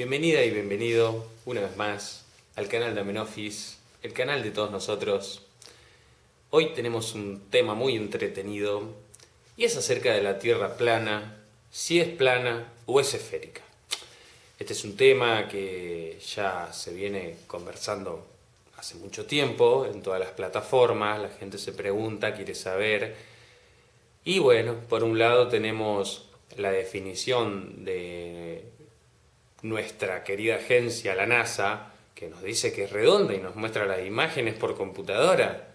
Bienvenida y bienvenido una vez más al canal de Amenofis, el canal de todos nosotros. Hoy tenemos un tema muy entretenido y es acerca de la Tierra plana, si es plana o es esférica. Este es un tema que ya se viene conversando hace mucho tiempo en todas las plataformas, la gente se pregunta, quiere saber. Y bueno, por un lado tenemos la definición de nuestra querida agencia, la NASA, que nos dice que es redonda y nos muestra las imágenes por computadora.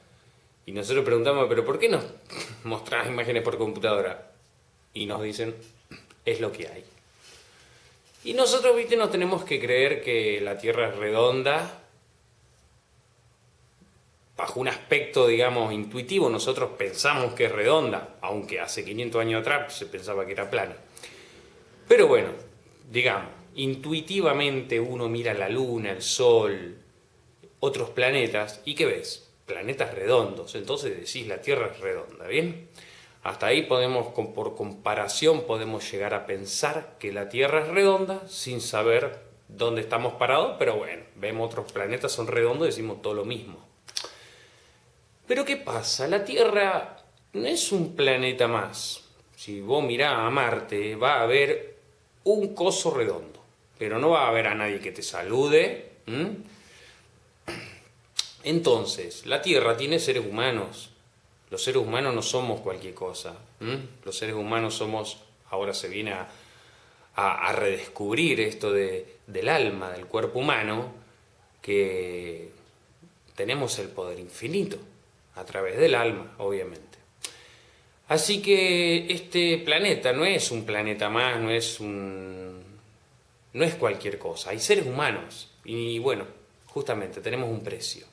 Y nosotros preguntamos, ¿pero por qué nos mostras imágenes por computadora? Y nos dicen, es lo que hay. Y nosotros, viste, nos tenemos que creer que la Tierra es redonda bajo un aspecto, digamos, intuitivo, nosotros pensamos que es redonda, aunque hace 500 años atrás se pensaba que era plana. Pero bueno, digamos, intuitivamente uno mira la luna, el sol, otros planetas, ¿y qué ves? Planetas redondos, entonces decís la Tierra es redonda, ¿bien? Hasta ahí podemos, por comparación, podemos llegar a pensar que la Tierra es redonda sin saber dónde estamos parados, pero bueno, vemos otros planetas son redondos y decimos todo lo mismo. Pero ¿qué pasa? La Tierra no es un planeta más. Si vos mirás a Marte, va a haber un coso redondo, pero no va a haber a nadie que te salude. Entonces, la Tierra tiene seres humanos. Los seres humanos no somos cualquier cosa. Los seres humanos somos, ahora se viene a, redescubrir esto del alma, del cuerpo humano, que tenemos el poder infinito a través del alma, obviamente. Así que este planeta no es un planeta más, no es un... no es cualquier cosa, hay seres humanos y bueno, justamente tenemos un precio.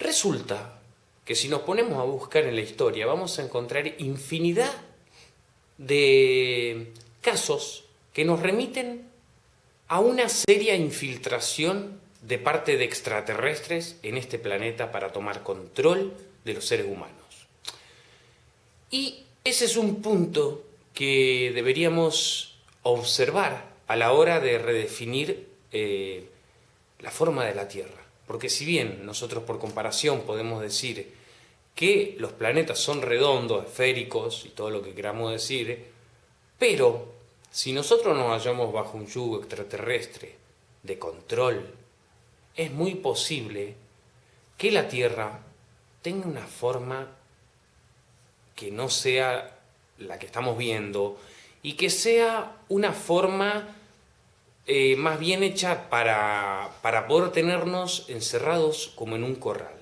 Resulta que si nos ponemos a buscar en la historia vamos a encontrar infinidad de casos que nos remiten a una seria infiltración de parte de extraterrestres en este planeta para tomar control de los seres humanos. Y ese es un punto que deberíamos observar a la hora de redefinir eh, la forma de la Tierra. Porque si bien nosotros por comparación podemos decir que los planetas son redondos, esféricos y todo lo que queramos decir, pero si nosotros nos hallamos bajo un yugo extraterrestre de control es muy posible que la Tierra tenga una forma que no sea la que estamos viendo y que sea una forma eh, más bien hecha para, para poder tenernos encerrados como en un corral.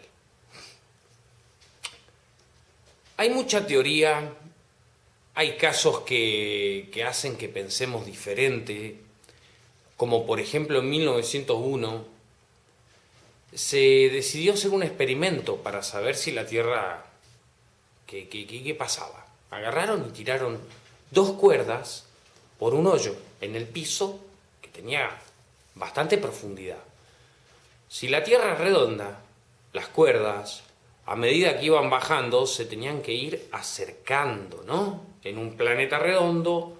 Hay mucha teoría, hay casos que, que hacen que pensemos diferente, como por ejemplo en 1901 se decidió hacer un experimento para saber si la Tierra... ¿Qué, qué, pasaba? Agarraron y tiraron dos cuerdas por un hoyo en el piso tenía bastante profundidad. Si la Tierra es redonda, las cuerdas, a medida que iban bajando, se tenían que ir acercando, ¿no? En un planeta redondo,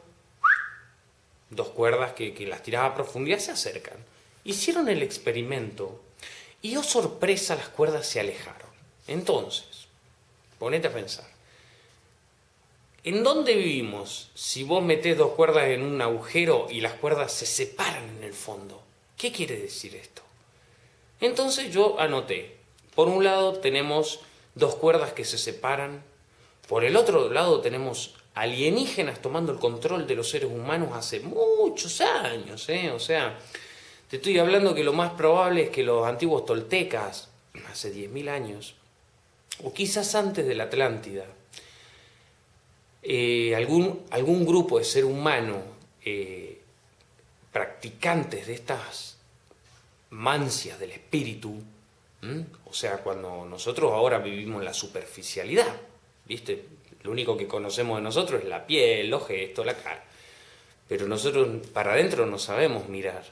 dos cuerdas que, que las tiraba a profundidad se acercan. Hicieron el experimento y oh sorpresa, las cuerdas se alejaron. Entonces, ponete a pensar. ¿En dónde vivimos si vos metés dos cuerdas en un agujero y las cuerdas se separan en el fondo? ¿Qué quiere decir esto? Entonces yo anoté. Por un lado tenemos dos cuerdas que se separan. Por el otro lado tenemos alienígenas tomando el control de los seres humanos hace muchos años. ¿eh? O sea, te estoy hablando que lo más probable es que los antiguos toltecas, hace 10.000 años, o quizás antes de la Atlántida, eh, algún, algún grupo de ser humano eh, practicantes de estas mancias del espíritu, o sea, cuando nosotros ahora vivimos la superficialidad, ¿viste? Lo único que conocemos de nosotros es la piel, los gestos, la cara. Pero nosotros para adentro no sabemos mirar.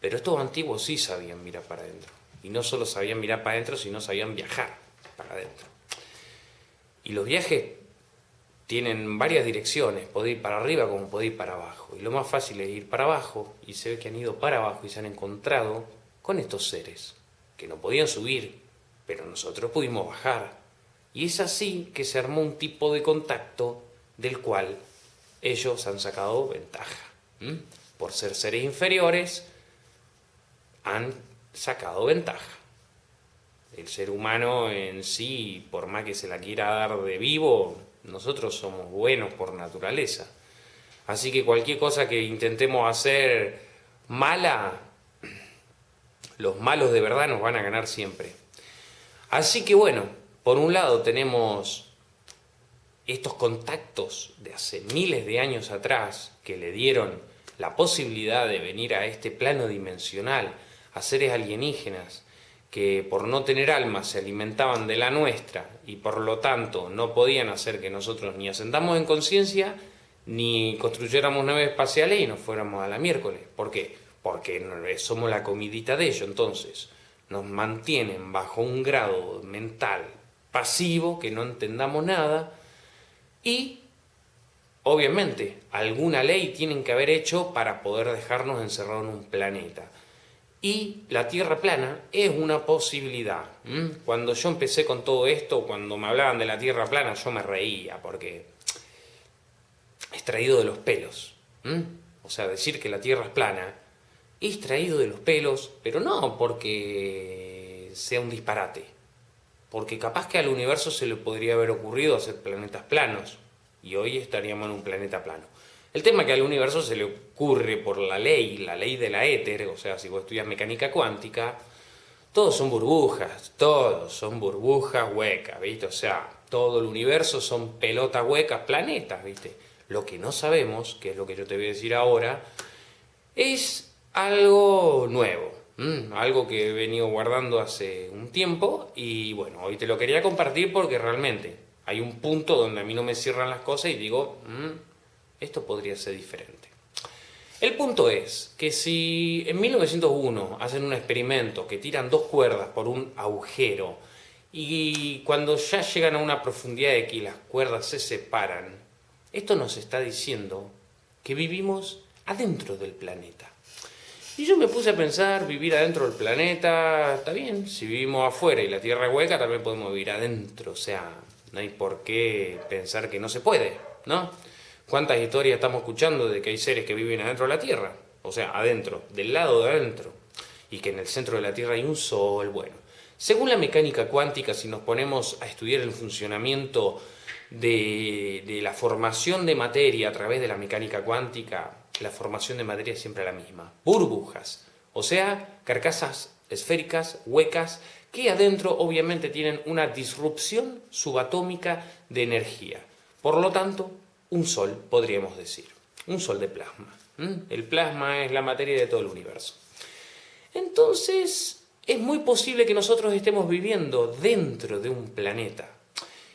Pero estos antiguos sí sabían mirar para adentro. Y no solo sabían mirar para adentro, sino sabían viajar para adentro. Y los viajes tienen varias direcciones, puede ir para arriba como puede ir para abajo. Y lo más fácil es ir para abajo y se ve que han ido para abajo y se han encontrado con estos seres que no podían subir, pero nosotros pudimos bajar. Y es así que se armó un tipo de contacto del cual ellos han sacado ventaja. Por ser seres inferiores, han sacado ventaja. El ser humano en sí, por más que se la quiera dar de vivo, nosotros somos buenos por naturaleza. Así que cualquier cosa que intentemos hacer mala, los malos de verdad nos van a ganar siempre. Así que bueno, por un lado tenemos estos contactos de hace miles de años atrás que le dieron la posibilidad de venir a este plano dimensional a seres alienígenas que por no tener alma se alimentaban de la nuestra y por lo tanto no podían hacer que nosotros ni asentamos en conciencia ni construyéramos naves espaciales y nos fuéramos a la miércoles. ¿Por qué? Porque somos la comidita de ellos, entonces nos mantienen bajo un grado mental pasivo, que no entendamos nada, y obviamente alguna ley tienen que haber hecho para poder dejarnos encerrados en un planeta. Y la Tierra plana es una posibilidad. Cuando yo empecé con todo esto, cuando me hablaban de la Tierra plana, yo me reía porque es traído de los pelos. O sea, decir que la Tierra es plana es traído de los pelos, pero no porque sea un disparate. Porque capaz que al universo se le podría haber ocurrido hacer planetas planos y hoy estaríamos en un planeta plano. El tema es que al universo se le ocurre por la ley, la ley de la éter, o sea, si vos estudias mecánica cuántica, todos son burbujas, todos son burbujas huecas, ¿viste? O sea, todo el universo son pelotas huecas, planetas, ¿viste? Lo que no sabemos, que es lo que yo te voy a decir ahora, es algo nuevo, algo que he venido guardando hace un tiempo y bueno, hoy te lo quería compartir porque realmente hay un punto donde a mí no me cierran las cosas y digo, esto podría ser diferente. El punto es que si en 1901 hacen un experimento que tiran dos cuerdas por un agujero y cuando ya llegan a una profundidad de que las cuerdas se separan, esto nos está diciendo que vivimos adentro del planeta. Y yo me puse a pensar, vivir adentro del planeta, está bien, si vivimos afuera y la Tierra es hueca, también podemos vivir adentro, o sea, no hay por qué pensar que no se puede, ¿no? ¿Cuántas historias estamos escuchando de que hay seres que viven adentro de la Tierra? O sea, adentro, del lado de adentro. Y que en el centro de la Tierra hay un sol, bueno. Según la mecánica cuántica, si nos ponemos a estudiar el funcionamiento de, de, la formación de materia a través de la mecánica cuántica, la formación de materia es siempre la misma. Burbujas, o sea, carcasas esféricas, huecas, que adentro obviamente tienen una disrupción subatómica de energía. Por lo tanto, un sol, podríamos decir. Un sol de plasma. El plasma es la materia de todo el universo. Entonces, es muy posible que nosotros estemos viviendo dentro de un planeta.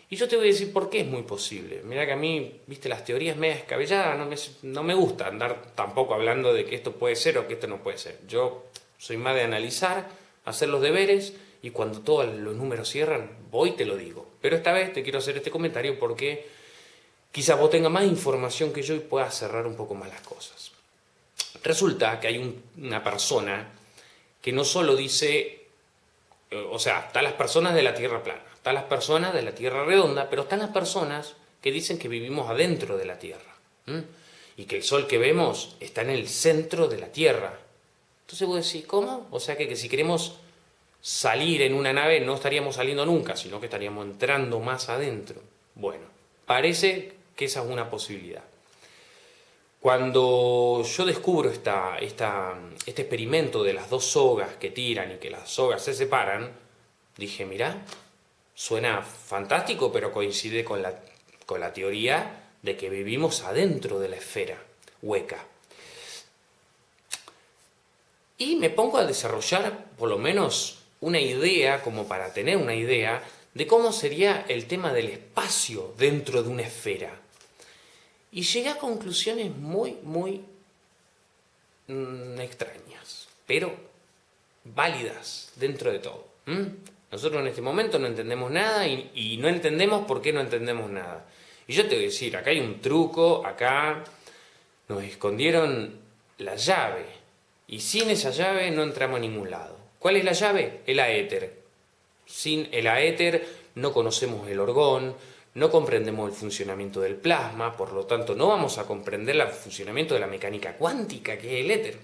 Y yo te voy a decir por qué es muy posible. Mira que a mí, viste, las teorías medio descabelladas no me, no me gusta andar tampoco hablando de que esto puede ser o que esto no puede ser. Yo soy más de analizar, hacer los deberes y cuando todos los números cierran, voy y te lo digo. Pero esta vez te quiero hacer este comentario porque quizás vos tengas más información que yo y puedas cerrar un poco más las cosas. Resulta que hay una persona que no solo dice, eh, o sea, están las personas de la Tierra plana, están las personas de la Tierra redonda, pero están las personas que dicen que vivimos adentro de la Tierra. Y que el Sol que vemos está en el centro de la Tierra. Entonces vos decís, ¿cómo? O sea que, que si queremos salir en una nave no estaríamos saliendo nunca, sino que estaríamos entrando más adentro. Bueno, parece que esa es una posibilidad. Cuando yo descubro esta, este experimento de las dos sogas que tiran y que las sogas se separan, dije, mira, suena fantástico, pero coincide con la, con la teoría de que vivimos adentro de la esfera hueca. Y me pongo a desarrollar por lo menos una idea, como para tener una idea, de cómo sería el tema del espacio dentro de una esfera. Y llegué a conclusiones muy, muy mm, extrañas, pero válidas dentro de todo. Nosotros en este momento no entendemos nada y, no entendemos por qué no entendemos nada. Y yo te voy a decir, acá hay un truco, acá nos escondieron la llave. Y sin esa llave no entramos a ningún lado. ¿Cuál es la llave? El aéter. Sin el aéter no conocemos el orgón, no comprendemos el funcionamiento del plasma, por lo tanto no vamos a comprender el funcionamiento de la mecánica cuántica, que es el éter.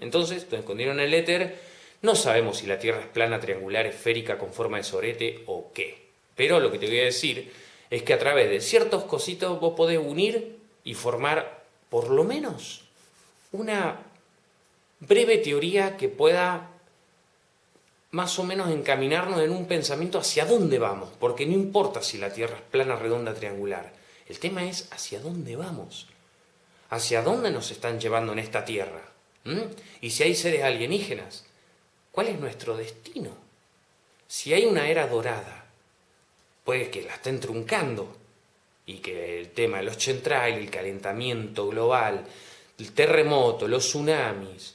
Entonces, nos escondieron el éter, no sabemos si la Tierra es plana, triangular, esférica, con forma de sorete o qué. Pero lo que te voy a decir es que a través de ciertos cositos vos podés unir y formar por lo menos una breve teoría que pueda más o menos encaminarnos en un pensamiento hacia dónde vamos, porque no importa si la Tierra es plana, redonda, triangular, el tema es hacia dónde vamos, hacia dónde nos están llevando en esta Tierra, y si hay seres alienígenas, ¿cuál es nuestro destino? Si hay una era dorada, puede que la estén truncando, y que el tema de los chemtrails, el calentamiento global, el terremoto, los tsunamis,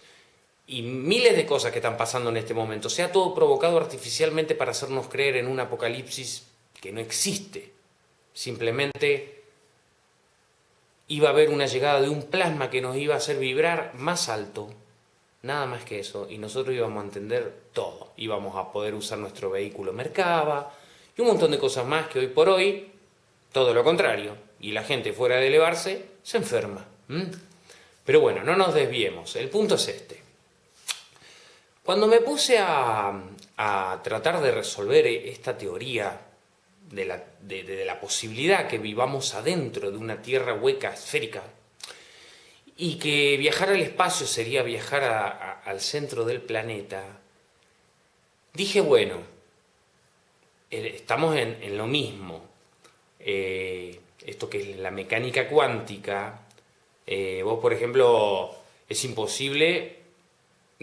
y miles de cosas que están pasando en este momento, sea todo provocado artificialmente para hacernos creer en un apocalipsis que no existe. Simplemente iba a haber una llegada de un plasma que nos iba a hacer vibrar más alto, nada más que eso, y nosotros íbamos a entender todo. Íbamos a poder usar nuestro vehículo Mercaba y un montón de cosas más que hoy por hoy, todo lo contrario, y la gente fuera de elevarse se enferma. Pero bueno, no nos desviemos, el punto es este. Cuando me puse a, tratar de resolver esta teoría de la, posibilidad que vivamos adentro de una Tierra hueca, esférica, y que viajar al espacio sería viajar al centro del planeta, dije, bueno, eh, estamos en, lo mismo. Eh, esto que es la mecánica cuántica, eh, vos por ejemplo, es imposible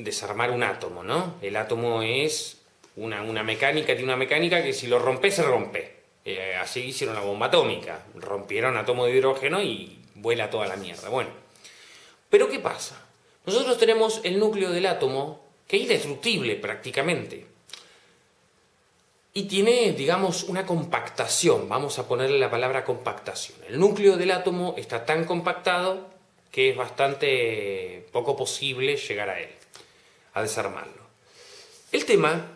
desarmar un átomo, ¿no? El átomo es una, mecánica, tiene una mecánica que si lo rompe, se rompe. Eh, así hicieron la bomba atómica, rompieron átomo de hidrógeno y vuela toda la mierda. Bueno, pero ¿qué pasa? Nosotros tenemos el núcleo del átomo, que es indestructible prácticamente. Y tiene, digamos, una compactación, vamos a ponerle la palabra compactación. El núcleo del átomo está tan compactado que es bastante poco posible llegar a él a desarmarlo. El tema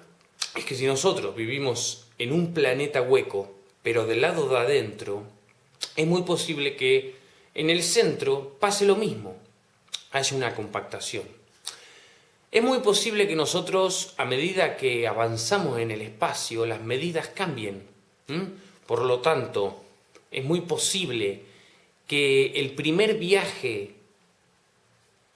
es que si nosotros vivimos en un planeta hueco, pero del lado de adentro, es muy posible que en el centro pase lo mismo, haya una compactación. Es muy posible que nosotros, a medida que avanzamos en el espacio, las medidas cambien. Por lo tanto, es muy posible que el primer viaje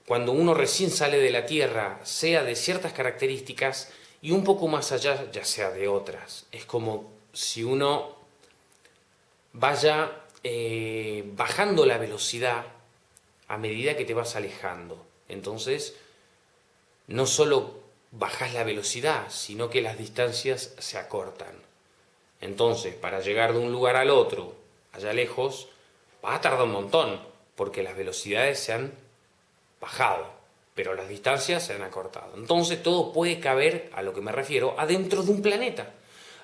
cuando uno recién sale de la Tierra, sea de ciertas características y un poco más allá ya sea de otras. Es como si uno vaya eh, bajando la velocidad a medida que te vas alejando. Entonces, no solo bajas la velocidad, sino que las distancias se acortan. Entonces, para llegar de un lugar al otro, allá lejos, va a tardar un montón, porque las velocidades se han bajado, pero las distancias se han acortado. Entonces todo puede caber, a lo que me refiero, adentro de un planeta.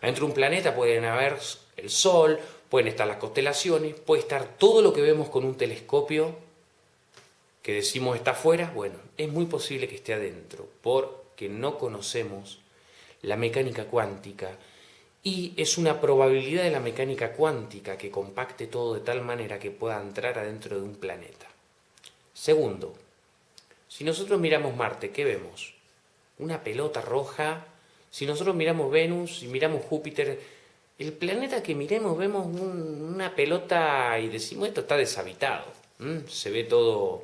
Adentro de un planeta pueden haber el Sol, pueden estar las constelaciones, puede estar todo lo que vemos con un telescopio que decimos está afuera, bueno, es muy posible que esté adentro, porque no conocemos la mecánica cuántica y es una probabilidad de la mecánica cuántica que compacte todo de tal manera que pueda entrar adentro de un planeta. Segundo, si nosotros miramos Marte, ¿qué vemos? Una pelota roja. Si nosotros miramos Venus y miramos Júpiter, el planeta que miremos vemos una pelota y decimos esto está deshabitado. Se ve todo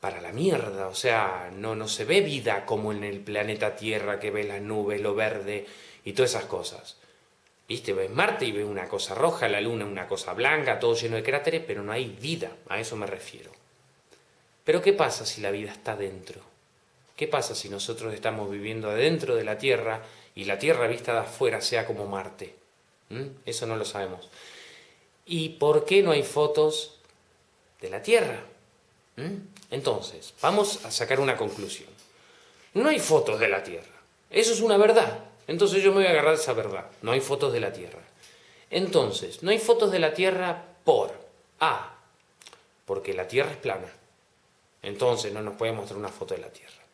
para la mierda, o sea, no, no se ve vida como en el planeta Tierra que ve las nubes, lo verde y todas esas cosas. Viste, ves Marte y ves una cosa roja, la Luna una cosa blanca, todo lleno de cráteres, pero no hay vida, a eso me refiero. Pero ¿qué pasa si la vida está dentro? ¿Qué pasa si nosotros estamos viviendo adentro de la Tierra y la Tierra vista de afuera sea como Marte? ¿Mm? Eso no lo sabemos. ¿Y por qué no hay fotos de la Tierra? ¿Mm? Entonces, vamos a sacar una conclusión. No hay fotos de la Tierra. Eso es una verdad. Entonces yo me voy a agarrar esa verdad. No hay fotos de la Tierra. Entonces, no hay fotos de la Tierra por A, porque la Tierra es plana. Entonces no nos puede mostrar una foto de la Tierra.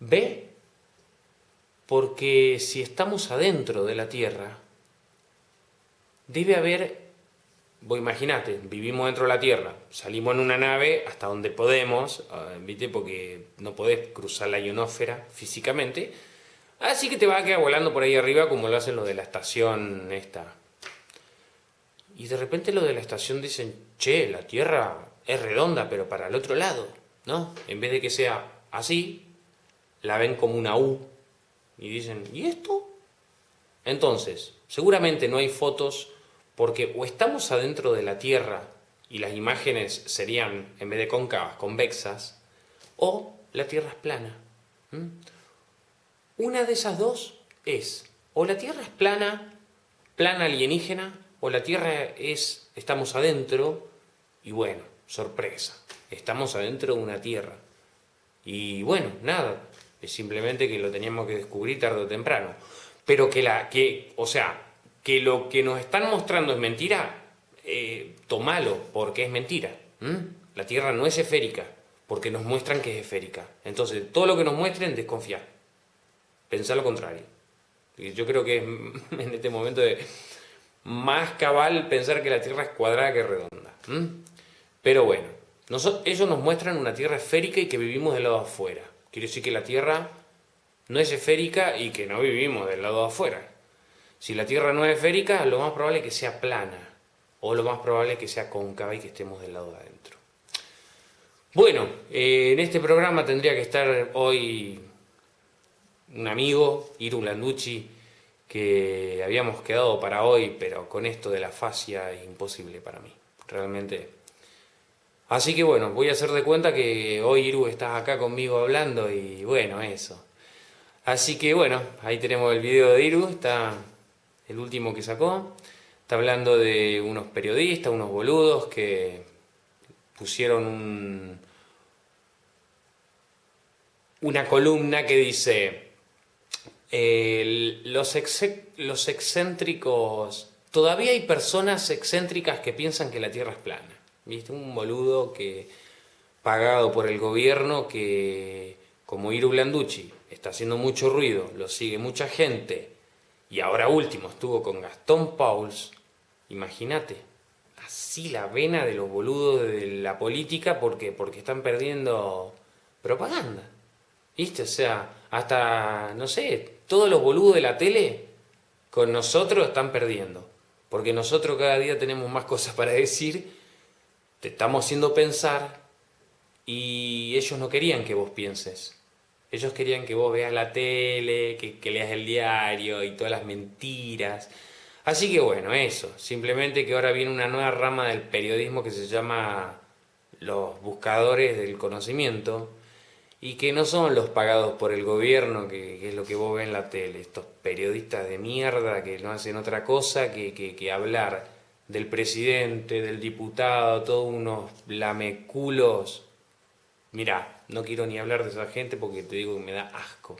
B, porque si estamos adentro de la Tierra, debe haber, vos imaginate, vivimos dentro de la Tierra, salimos en una nave hasta donde podemos, ah, ¿viste? porque no podés cruzar la ionósfera físicamente, así que te vas a quedar volando por ahí arriba como lo hacen los de la estación esta. Y de repente los de la estación dicen, che, la Tierra es redonda, pero para el otro lado, ¿no? En vez de que sea así, la ven como una U y dicen, ¿y esto? Entonces, seguramente no hay fotos porque o estamos adentro de la Tierra y las imágenes serían, en vez de cóncavas, convexas, o la Tierra es plana. Una de esas dos es, o la Tierra es plana, plana alienígena, o la Tierra es, estamos adentro, y bueno, sorpresa, estamos adentro de una Tierra. Y bueno, nada, es simplemente que lo teníamos que descubrir tarde o temprano. Pero que la, que, o sea, que lo que nos están mostrando es mentira, eh, tomalo, porque es mentira. La Tierra no es esférica, porque nos muestran que es esférica. Entonces, todo lo que nos muestren, desconfiar. Pensar lo contrario. Y yo creo que es en este momento de más cabal pensar que la Tierra es cuadrada que redonda. Pero bueno, ellos nos muestran una Tierra esférica y que vivimos del lado afuera. Quiere decir que la Tierra no es esférica y que no vivimos del lado afuera. Si la Tierra no es esférica, lo más probable es que sea plana, o lo más probable es que sea cóncava y que estemos del lado de adentro. Bueno, eh, en este programa tendría que estar hoy un amigo, Iru Landucci, que habíamos quedado para hoy, pero con esto de la fascia es imposible para mí. Realmente Así que bueno, voy a hacer de cuenta que hoy Iru estás acá conmigo hablando y bueno, eso. Así que bueno, ahí tenemos el video de Iru, está el último que sacó. Está hablando de unos periodistas, unos boludos que pusieron una columna que dice los, los excéntricos, todavía hay personas excéntricas que piensan que la Tierra es plana. ¿Viste? Un boludo que pagado por el gobierno que, como Iru Blanducci, está haciendo mucho ruido, lo sigue mucha gente, y ahora último estuvo con Gastón Pauls, imagínate, así la vena de los boludos de la política porque, porque están perdiendo propaganda. ¿Viste? O sea, hasta, no sé, todos los boludos de la tele con nosotros están perdiendo. Porque nosotros cada día tenemos más cosas para decir te estamos haciendo pensar y ellos no querían que vos pienses. Ellos querían que vos veas la tele, que, leas el diario y todas las mentiras. Así que bueno, eso. Simplemente que ahora viene una nueva rama del periodismo que se llama los buscadores del conocimiento y que no son los pagados por el gobierno, que, es lo que vos ves en la tele, estos periodistas de mierda que no hacen otra cosa que, que hablar del presidente, del diputado, todos unos lameculos. Mirá, no quiero ni hablar de esa gente porque te digo que me da asco,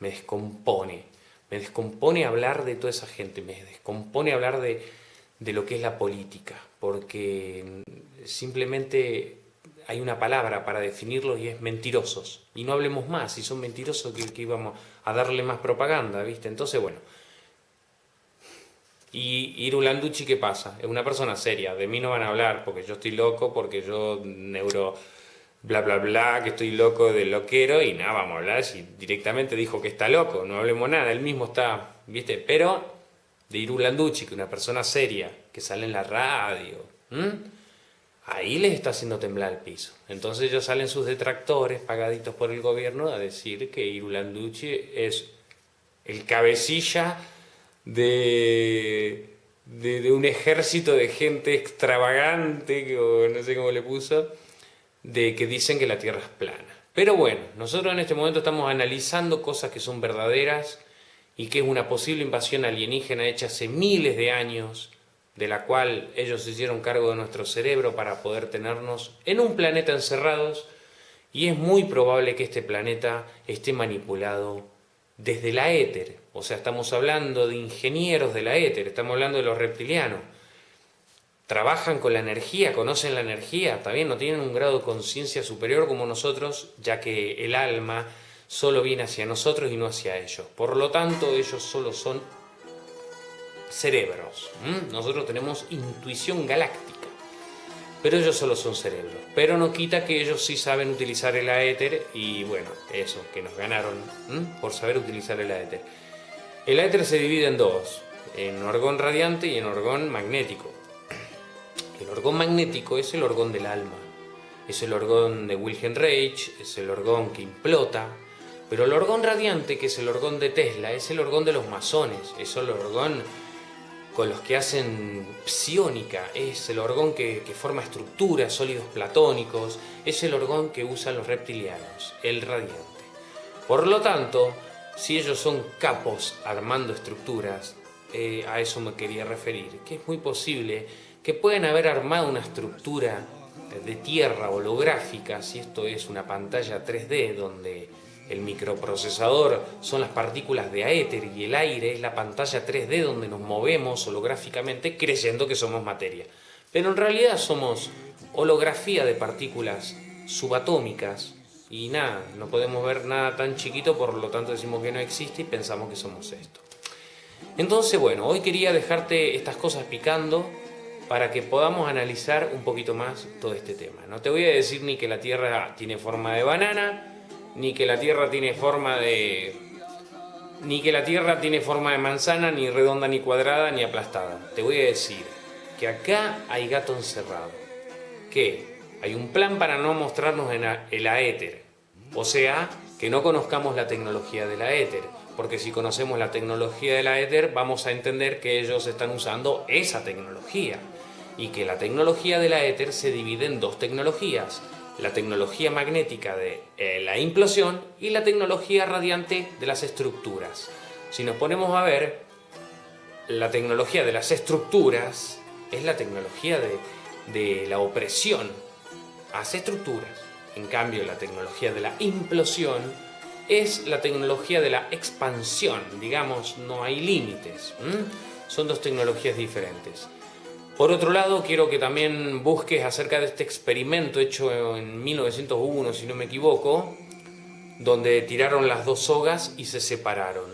me descompone, me descompone hablar de toda esa gente, me descompone hablar de, de lo que es la política, porque simplemente hay una palabra para definirlos y es mentirosos. Y no hablemos más, si son mentirosos que, que íbamos a darle más propaganda, ¿viste? Entonces, bueno, y Irulanducci, ¿qué pasa? Es una persona seria, de mí no van a hablar porque yo estoy loco, porque yo neuro bla bla bla, que estoy loco de loquero y nada, vamos a hablar si directamente dijo que está loco, no hablemos nada, él mismo está, ¿viste? Pero de Irulanducci, que una persona seria, que sale en la radio, ahí les está haciendo temblar el piso. Entonces ellos salen sus detractores pagaditos por el gobierno a decir que Irulanducci es el cabecilla de, de, un ejército de gente extravagante, que, no sé cómo le puso, de que dicen que la Tierra es plana. Pero bueno, nosotros en este momento estamos analizando cosas que son verdaderas y que es una posible invasión alienígena hecha hace miles de años, de la cual ellos se hicieron cargo de nuestro cerebro para poder tenernos en un planeta encerrados y es muy probable que este planeta esté manipulado desde la éter, o sea, estamos hablando de ingenieros de la éter, estamos hablando de los reptilianos. trabajan con la energía, conocen la energía, también no tienen un grado de conciencia superior como nosotros, ya que el alma solo viene hacia nosotros y no hacia ellos. Por lo tanto, ellos solo son cerebros. Nosotros tenemos intuición galáctica, pero ellos solo son cerebros. Pero no quita que ellos sí saben utilizar el aéter y bueno, eso, que nos ganaron por saber utilizar el aéter. El aéter se divide en dos, en orgón radiante y en orgón magnético. El orgón magnético es el orgón del alma, es el orgón de Wilhelm Reich, es el orgón que implota, pero el orgón radiante, que es el orgón de Tesla, es el orgón de los masones, es el orgón con los que hacen psiónica, es el orgón que, forma estructuras, sólidos platónicos, es el orgón que usan los reptilianos, el radiante. Por lo tanto, si ellos son capos armando estructuras, eh, a eso me quería referir, que es muy posible que puedan haber armado una estructura de tierra holográfica, si esto es una pantalla 3D donde el microprocesador son las partículas de aéter y el aire es la pantalla 3D donde nos movemos holográficamente creyendo que somos materia. Pero en realidad somos holografía de partículas subatómicas y nada, no podemos ver nada tan chiquito, por lo tanto decimos que no existe y pensamos que somos esto. Entonces, bueno, hoy quería dejarte estas cosas picando para que podamos analizar un poquito más todo este tema. No te voy a decir ni que la Tierra tiene forma de banana, ni que la Tierra tiene forma de... ni que la Tierra tiene forma de manzana, ni redonda, ni cuadrada, ni aplastada. Te voy a decir que acá hay gato encerrado. Que hay un plan para no mostrarnos en el aéter. O sea, que no conozcamos la tecnología de la éter. Porque si conocemos la tecnología de la éter, vamos a entender que ellos están usando esa tecnología. Y que la tecnología de la éter se divide en dos tecnologías la tecnología magnética de eh, la implosión y la tecnología radiante de las estructuras. Si nos ponemos a ver, la tecnología de las estructuras es la tecnología de, de la opresión hace estructuras. En cambio, la tecnología de la implosión es la tecnología de la expansión. Digamos, no hay límites. Son dos tecnologías diferentes. Por otro lado, quiero que también busques acerca de este experimento hecho en 1901, si no me equivoco, donde tiraron las dos sogas y se separaron.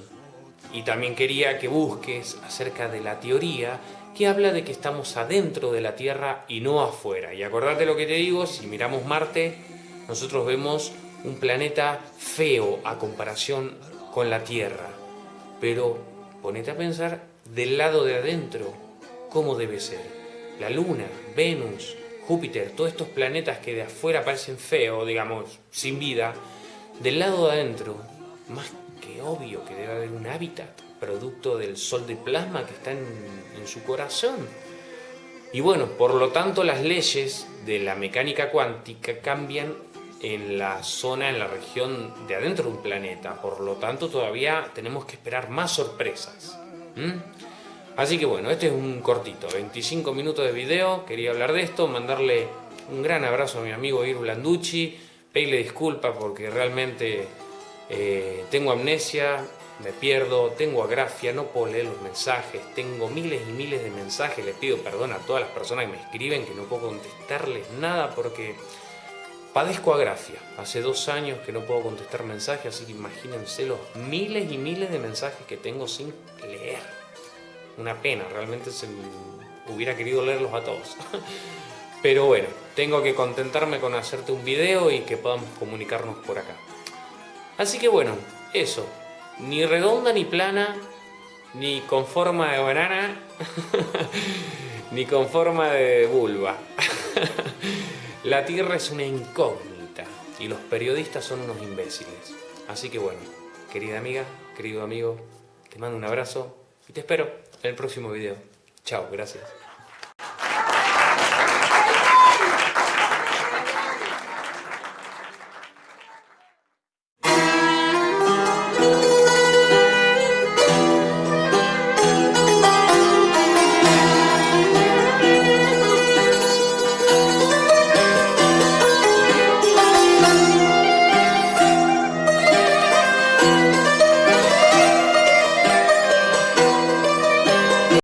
Y también quería que busques acerca de la teoría que habla de que estamos adentro de la Tierra y no afuera. Y acordate lo que te digo, si miramos Marte, nosotros vemos un planeta feo a comparación con la Tierra. Pero ponete a pensar del lado de adentro, cómo debe ser. La Luna, Venus, Júpiter, todos estos planetas que de afuera parecen feos, digamos, sin vida, del lado de adentro, más que obvio que debe haber un hábitat, producto del sol de plasma que está en, en su corazón. Y bueno, por lo tanto las leyes de la mecánica cuántica cambian en la zona, en la región de adentro de un planeta. Por lo tanto, todavía tenemos que esperar más sorpresas. Así que bueno, este es un cortito, 25 minutos de video, quería hablar de esto, mandarle un gran abrazo a mi amigo Iru Landucci, pedirle disculpas porque realmente eh, tengo amnesia, me pierdo, tengo agrafia, no puedo leer los mensajes, tengo miles y miles de mensajes, les pido perdón a todas las personas que me escriben, que no puedo contestarles nada porque padezco agrafia. Hace dos años que no puedo contestar mensajes, así que imagínense los miles y miles de mensajes que tengo sin leer una pena, realmente se hubiera querido leerlos a todos. Pero bueno, tengo que contentarme con hacerte un video y que podamos comunicarnos por acá. Así que bueno, eso, ni redonda ni plana, ni con forma de banana, ni con forma de vulva. La Tierra es una incógnita y los periodistas son unos imbéciles. Así que bueno, querida amiga, querido amigo, te mando un abrazo y te espero en el próximo video. Chao, gracias.